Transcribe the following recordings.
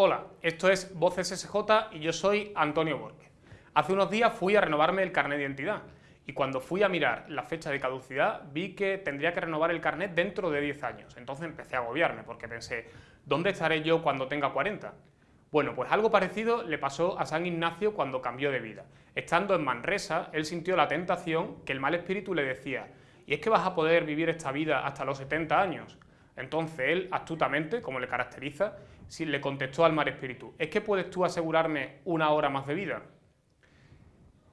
Hola, esto es Voces SJ y yo soy Antonio Borges. Hace unos días fui a renovarme el carnet de identidad y cuando fui a mirar la fecha de caducidad vi que tendría que renovar el carnet dentro de 10 años. Entonces empecé a agobiarme porque pensé, ¿dónde estaré yo cuando tenga 40? Bueno, pues algo parecido le pasó a San Ignacio cuando cambió de vida. Estando en Manresa, él sintió la tentación que el mal espíritu le decía, ¿y es que vas a poder vivir esta vida hasta los 70 años? Entonces él, astutamente, como le caracteriza, le contestó al mal espíritu, ¿es que puedes tú asegurarme una hora más de vida?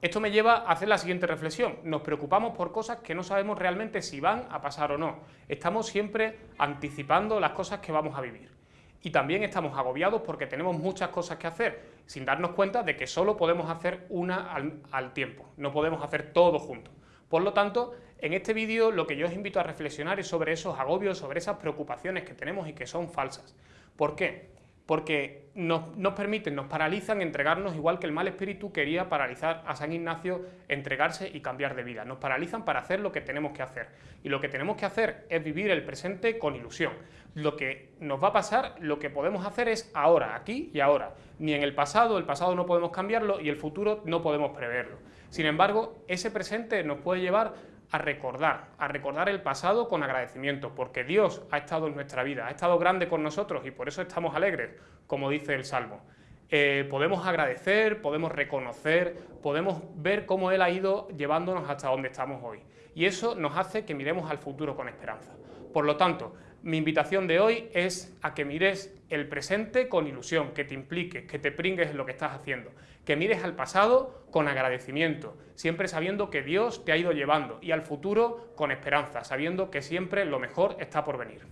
Esto me lleva a hacer la siguiente reflexión. Nos preocupamos por cosas que no sabemos realmente si van a pasar o no. Estamos siempre anticipando las cosas que vamos a vivir. Y también estamos agobiados porque tenemos muchas cosas que hacer, sin darnos cuenta de que solo podemos hacer una al, al tiempo, no podemos hacer todo juntos. Por lo tanto, en este vídeo lo que yo os invito a reflexionar es sobre esos agobios, sobre esas preocupaciones que tenemos y que son falsas. ¿Por qué? Porque nos, nos, permiten, nos paralizan entregarnos igual que el mal espíritu quería paralizar a San Ignacio, entregarse y cambiar de vida. Nos paralizan para hacer lo que tenemos que hacer. Y lo que tenemos que hacer es vivir el presente con ilusión. Lo que nos va a pasar, lo que podemos hacer es ahora, aquí y ahora. Ni en el pasado, el pasado no podemos cambiarlo y el futuro no podemos preverlo. Sin embargo, ese presente nos puede llevar a recordar, a recordar el pasado con agradecimiento, porque Dios ha estado en nuestra vida, ha estado grande con nosotros y por eso estamos alegres, como dice el Salmo. Eh, podemos agradecer, podemos reconocer, podemos ver cómo Él ha ido llevándonos hasta donde estamos hoy. Y eso nos hace que miremos al futuro con esperanza. Por lo tanto, mi invitación de hoy es a que mires el presente con ilusión, que te impliques, que te pringues en lo que estás haciendo, que mires al pasado con agradecimiento, siempre sabiendo que Dios te ha ido llevando, y al futuro con esperanza, sabiendo que siempre lo mejor está por venir.